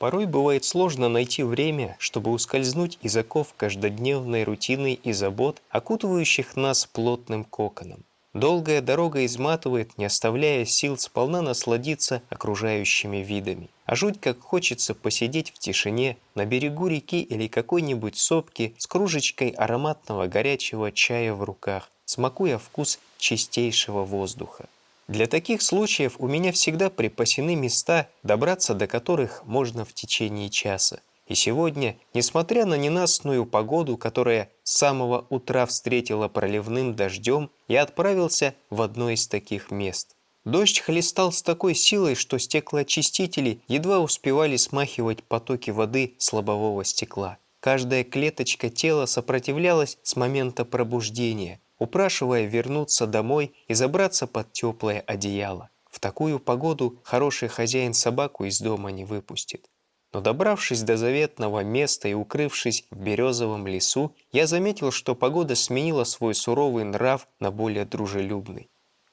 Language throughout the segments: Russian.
Порой бывает сложно найти время, чтобы ускользнуть из оков каждодневной рутины и забот, окутывающих нас плотным коконом. Долгая дорога изматывает, не оставляя сил сполна насладиться окружающими видами. А жуть как хочется посидеть в тишине на берегу реки или какой-нибудь сопки с кружечкой ароматного горячего чая в руках, смакуя вкус чистейшего воздуха. Для таких случаев у меня всегда припасены места, добраться до которых можно в течение часа. И сегодня, несмотря на ненастную погоду, которая с самого утра встретила проливным дождем, я отправился в одно из таких мест. Дождь хлестал с такой силой, что стеклоочистители едва успевали смахивать потоки воды с лобового стекла. Каждая клеточка тела сопротивлялась с момента пробуждения, упрашивая вернуться домой и забраться под теплое одеяло. В такую погоду хороший хозяин собаку из дома не выпустит. Но добравшись до заветного места и укрывшись в березовом лесу, я заметил, что погода сменила свой суровый нрав на более дружелюбный.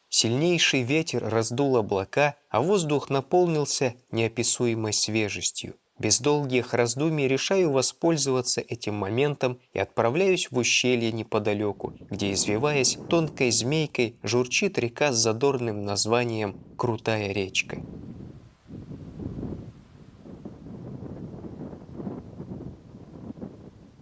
Сильнейший ветер раздул облака, а воздух наполнился неописуемой свежестью. Без долгих раздумий решаю воспользоваться этим моментом и отправляюсь в ущелье неподалеку, где, извиваясь тонкой змейкой, журчит река с задорным названием «Крутая речка».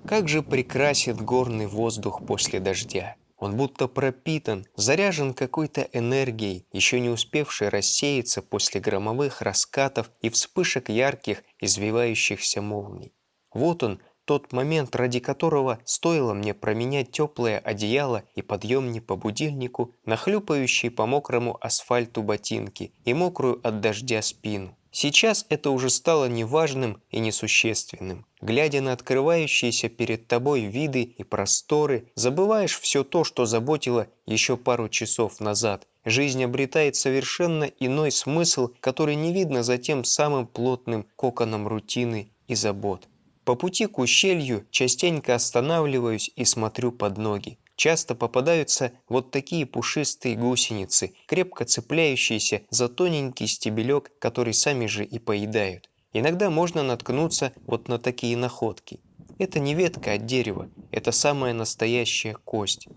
Как же прекрасен горный воздух после дождя! Он будто пропитан, заряжен какой-то энергией, еще не успевшей рассеяться после громовых раскатов и вспышек ярких, извивающихся молний. Вот он, тот момент, ради которого стоило мне променять теплое одеяло и подъемник по будильнику на хлюпающие по мокрому асфальту ботинки и мокрую от дождя спину. Сейчас это уже стало неважным и несущественным. Глядя на открывающиеся перед тобой виды и просторы, забываешь все то, что заботило еще пару часов назад. Жизнь обретает совершенно иной смысл, который не видно за тем самым плотным коконом рутины и забот. По пути к ущелью частенько останавливаюсь и смотрю под ноги. Часто попадаются вот такие пушистые гусеницы, крепко цепляющиеся за тоненький стебелек, который сами же и поедают. Иногда можно наткнуться вот на такие находки. Это не ветка от дерева, это самая настоящая кость.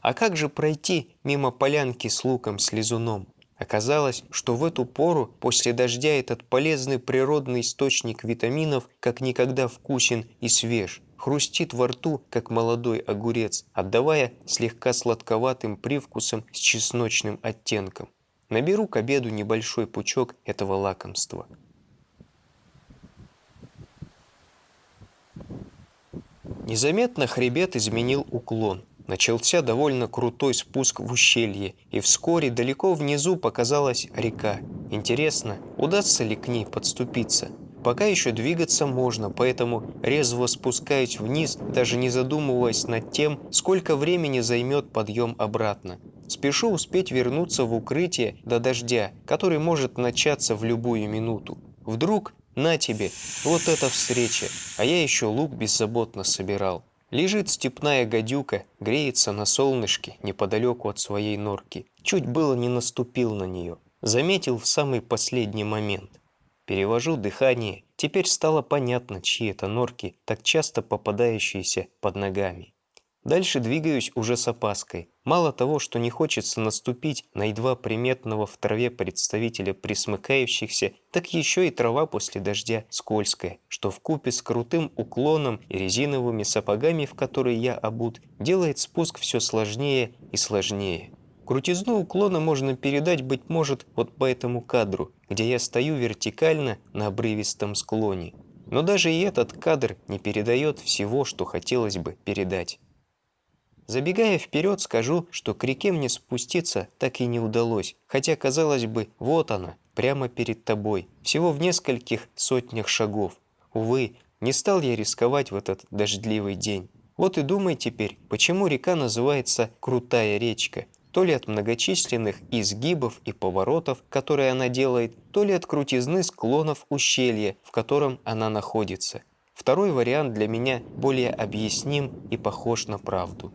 А как же пройти мимо полянки с луком-слезуном? Оказалось, что в эту пору после дождя этот полезный природный источник витаминов как никогда вкусен и свеж, хрустит во рту, как молодой огурец, отдавая слегка сладковатым привкусом с чесночным оттенком. Наберу к обеду небольшой пучок этого лакомства. Незаметно хребет изменил уклон – Начался довольно крутой спуск в ущелье, и вскоре далеко внизу показалась река. Интересно, удастся ли к ней подступиться? Пока еще двигаться можно, поэтому резво спускаюсь вниз, даже не задумываясь над тем, сколько времени займет подъем обратно. Спешу успеть вернуться в укрытие до дождя, который может начаться в любую минуту. Вдруг, на тебе, вот эта встреча, а я еще лук беззаботно собирал. Лежит степная гадюка, греется на солнышке неподалеку от своей норки. Чуть было не наступил на нее. Заметил в самый последний момент. Перевожу дыхание. Теперь стало понятно, чьи это норки, так часто попадающиеся под ногами. Дальше двигаюсь уже с опаской. Мало того, что не хочется наступить на едва приметного в траве представителя присмыкающихся, так еще и трава после дождя скользкая, что в купе с крутым уклоном и резиновыми сапогами, в которые я обут, делает спуск все сложнее и сложнее. Крутизну уклона можно передать, быть может, вот по этому кадру, где я стою вертикально на обрывистом склоне. Но даже и этот кадр не передает всего, что хотелось бы передать. Забегая вперед, скажу, что к реке мне спуститься так и не удалось, хотя, казалось бы, вот она, прямо перед тобой, всего в нескольких сотнях шагов. Увы, не стал я рисковать в этот дождливый день. Вот и думай теперь, почему река называется «крутая речка», то ли от многочисленных изгибов и поворотов, которые она делает, то ли от крутизны склонов ущелья, в котором она находится. Второй вариант для меня более объясним и похож на правду.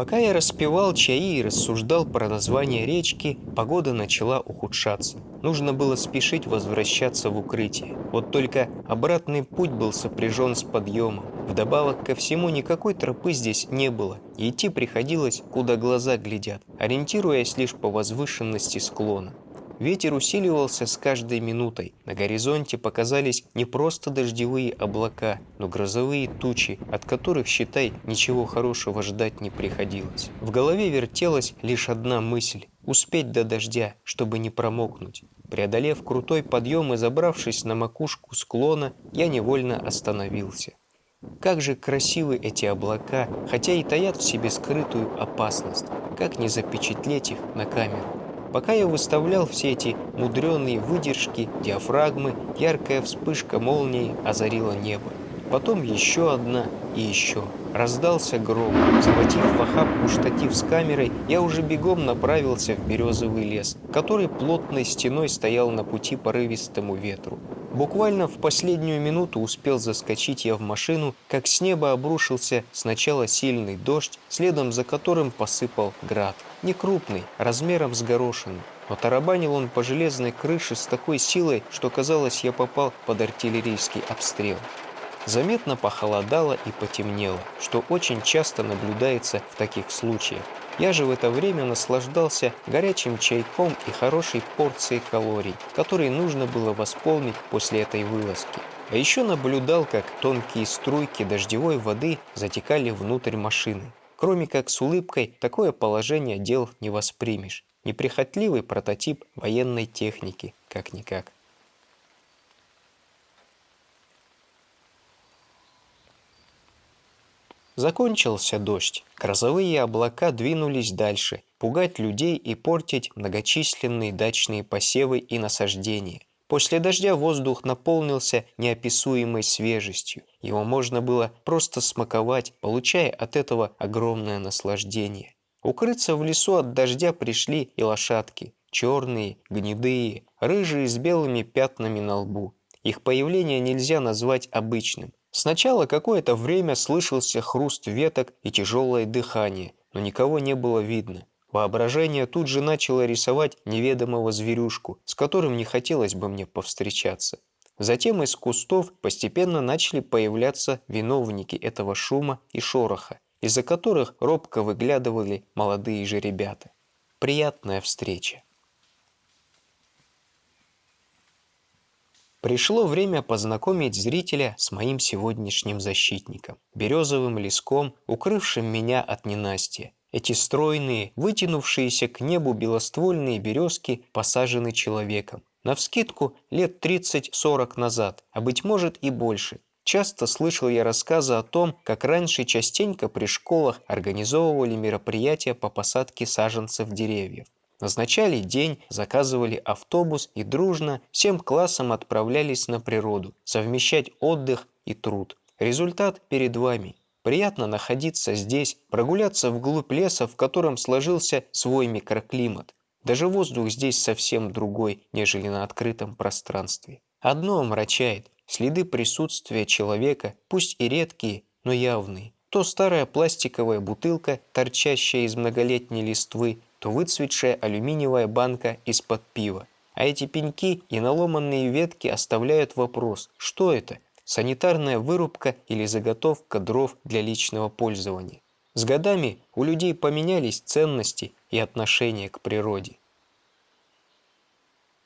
Пока я распевал чаи и рассуждал про название речки, погода начала ухудшаться. Нужно было спешить возвращаться в укрытие. Вот только обратный путь был сопряжен с подъемом. Вдобавок ко всему никакой тропы здесь не было, идти приходилось, куда глаза глядят, ориентируясь лишь по возвышенности склона. Ветер усиливался с каждой минутой. На горизонте показались не просто дождевые облака, но грозовые тучи, от которых, считай, ничего хорошего ждать не приходилось. В голове вертелась лишь одна мысль – успеть до дождя, чтобы не промокнуть. Преодолев крутой подъем и забравшись на макушку склона, я невольно остановился. Как же красивы эти облака, хотя и таят в себе скрытую опасность. Как не запечатлеть их на камеру? Пока я выставлял все эти мудреные выдержки, диафрагмы, яркая вспышка молнии озарила небо. Потом еще одна и еще. Раздался гром. Захватив в охапку штатив с камерой, я уже бегом направился в березовый лес, который плотной стеной стоял на пути порывистому ветру. Буквально в последнюю минуту успел заскочить я в машину, как с неба обрушился сначала сильный дождь, следом за которым посыпал град. Не крупный, размером с горошину, но тарабанил он по железной крыше с такой силой, что казалось, я попал под артиллерийский обстрел. Заметно похолодало и потемнело, что очень часто наблюдается в таких случаях. Я же в это время наслаждался горячим чайком и хорошей порцией калорий, которые нужно было восполнить после этой вылазки. А еще наблюдал, как тонкие струйки дождевой воды затекали внутрь машины. Кроме как с улыбкой, такое положение дел не воспримешь. Неприхотливый прототип военной техники, как-никак. Закончился дождь. Грозовые облака двинулись дальше, пугать людей и портить многочисленные дачные посевы и насаждения. После дождя воздух наполнился неописуемой свежестью. Его можно было просто смаковать, получая от этого огромное наслаждение. Укрыться в лесу от дождя пришли и лошадки. Черные, гнедые, рыжие с белыми пятнами на лбу. Их появление нельзя назвать обычным. Сначала какое-то время слышался хруст веток и тяжелое дыхание, но никого не было видно. Воображение тут же начало рисовать неведомого зверюшку, с которым не хотелось бы мне повстречаться. Затем из кустов постепенно начали появляться виновники этого шума и шороха, из-за которых робко выглядывали молодые же ребята. Приятная встреча. Пришло время познакомить зрителя с моим сегодняшним защитником, березовым леском, укрывшим меня от ненастья. Эти стройные, вытянувшиеся к небу белоствольные березки посажены человеком. Навскидку лет 30-40 назад, а быть может и больше. Часто слышал я рассказы о том, как раньше частенько при школах организовывали мероприятия по посадке саженцев деревьев. Назначали день, заказывали автобус и дружно всем классом отправлялись на природу, совмещать отдых и труд. Результат перед вами. Приятно находиться здесь, прогуляться вглубь леса, в котором сложился свой микроклимат. Даже воздух здесь совсем другой, нежели на открытом пространстве. Одно омрачает – следы присутствия человека, пусть и редкие, но явные. То старая пластиковая бутылка, торчащая из многолетней листвы, то выцветшая алюминиевая банка из-под пива. А эти пеньки и наломанные ветки оставляют вопрос, что это? Санитарная вырубка или заготовка дров для личного пользования? С годами у людей поменялись ценности и отношения к природе.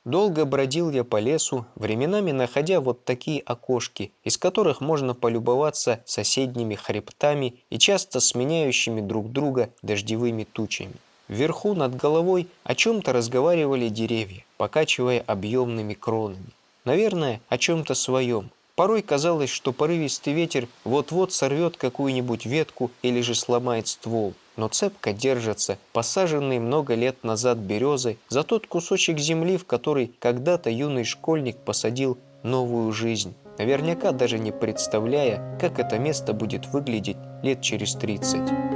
Долго бродил я по лесу, временами находя вот такие окошки, из которых можно полюбоваться соседними хребтами и часто сменяющими друг друга дождевыми тучами. Вверху над головой о чем-то разговаривали деревья, покачивая объемными кронами. Наверное, о чем-то своем. Порой казалось, что порывистый ветер вот-вот сорвет какую-нибудь ветку или же сломает ствол, но цепко держатся посаженные много лет назад березы за тот кусочек земли, в который когда-то юный школьник посадил новую жизнь, наверняка даже не представляя, как это место будет выглядеть лет через 30.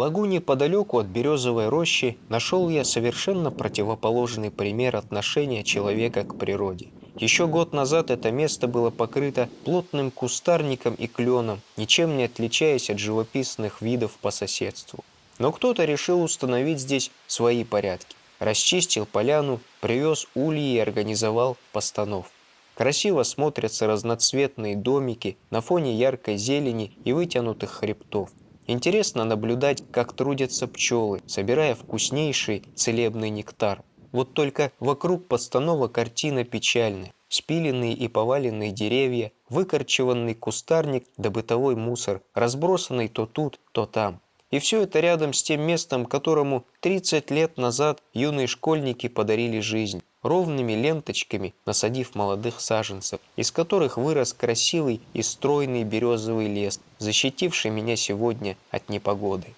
Лагуне подалеку от березовой рощи нашел я совершенно противоположный пример отношения человека к природе. Еще год назад это место было покрыто плотным кустарником и кленом, ничем не отличаясь от живописных видов по соседству. Но кто-то решил установить здесь свои порядки. Расчистил поляну, привез ульи и организовал постанов. Красиво смотрятся разноцветные домики на фоне яркой зелени и вытянутых хребтов. Интересно наблюдать, как трудятся пчелы, собирая вкуснейший целебный нектар. Вот только вокруг постанова картина печальная. Спиленные и поваленные деревья, выкорчеванный кустарник да бытовой мусор, разбросанный то тут, то там. И все это рядом с тем местом, которому 30 лет назад юные школьники подарили жизнь ровными ленточками насадив молодых саженцев, из которых вырос красивый и стройный березовый лес, защитивший меня сегодня от непогоды.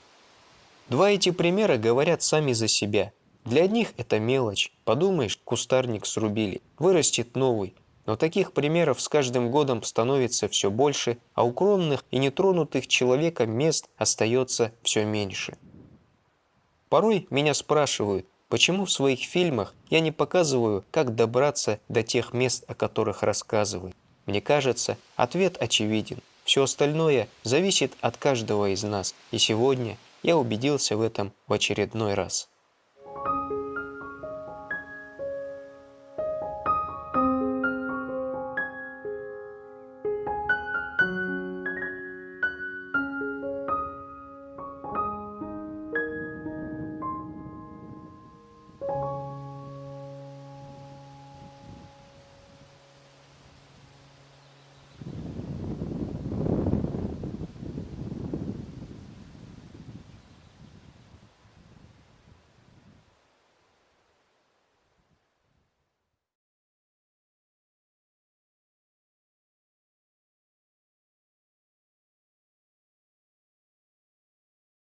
Два эти примера говорят сами за себя. Для одних это мелочь. Подумаешь, кустарник срубили, вырастет новый. Но таких примеров с каждым годом становится все больше, а укромных и нетронутых человеком мест остается все меньше. Порой меня спрашивают, Почему в своих фильмах я не показываю, как добраться до тех мест, о которых рассказываю? Мне кажется, ответ очевиден. Все остальное зависит от каждого из нас, и сегодня я убедился в этом в очередной раз.